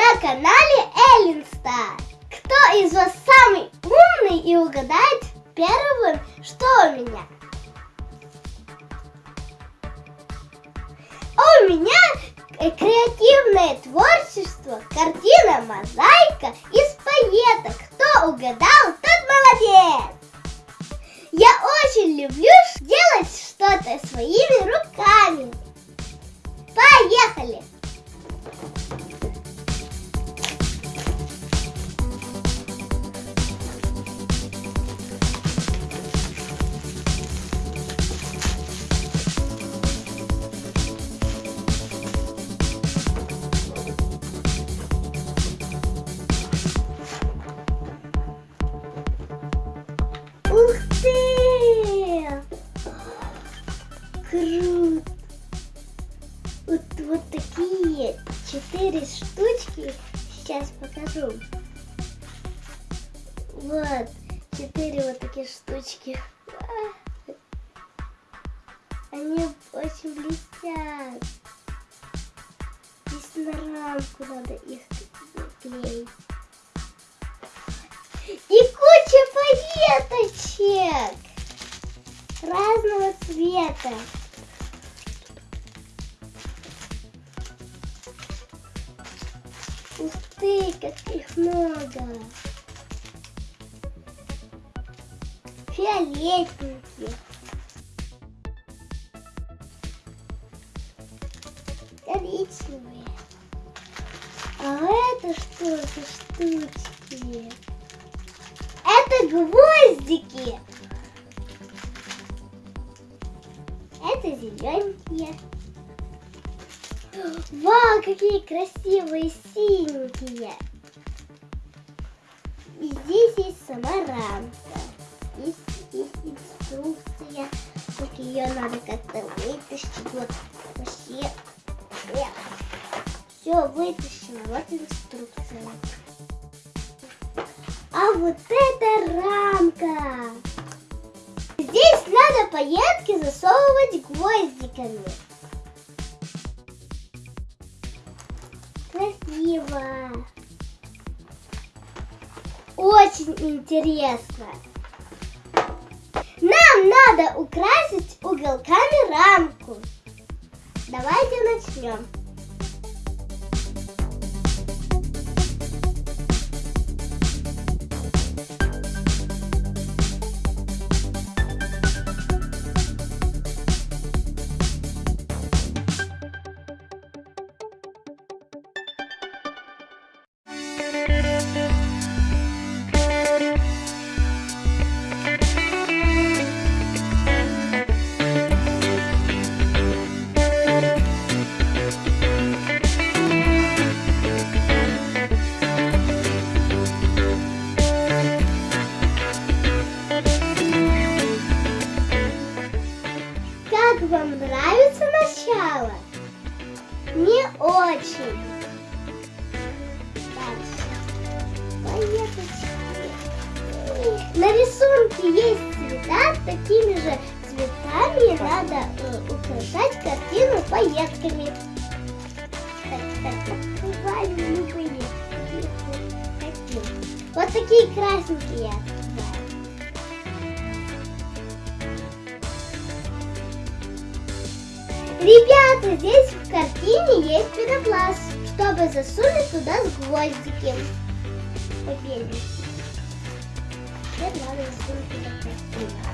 на канале Эллен Стар. Кто из вас самый умный и угадает первым, что у меня? У меня э, креативное творчество, картина мозаика из пайеток. Кто угадал, тот молодец! Я очень люблю делать что-то своими руками. Вот, такие четыре штучки сейчас покажу. Вот, четыре вот такие штучки. А. Они очень блестят. Здесь на рамку надо их клеить. И куча пайеточек разного цвета. Ух ты, как их много. Фиолетненькие. Коричневые. А это что за штучки? Это гвоздики. Это зелененькие. Вау, какие красивые синенькие. И здесь есть сама рамка. Здесь есть инструкция. Только ее надо как-то вытащить. Вот вообще. Все вытащено. Вот инструкция. А вот это рамка. Здесь надо пайетки засовывать гвоздиками. Красиво. Очень интересно. Нам надо украсить уголками рамку. Давайте начнем. Как вам нравится начало? Мне очень. На рисунке есть цвета, такими же цветами надо э, украшать картину пайетками. Вот такие красненькие Ребята, здесь в картине есть пенопласт, чтобы засунуть туда гвоздики. Победили. Теперь надо засунуть туда.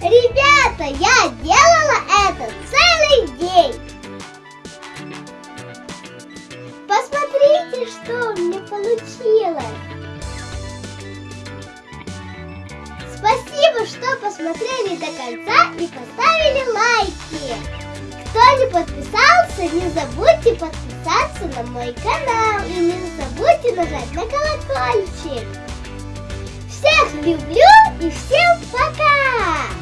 Ребята, я делала это целый день. Посмотрите, что у меня получилось. Спасибо, что посмотрели до конца и поставили лайки. Кто не подписался, не забудьте подписаться на мой канал и не забудьте нажать на колокольчик. Всех люблю и всем пока!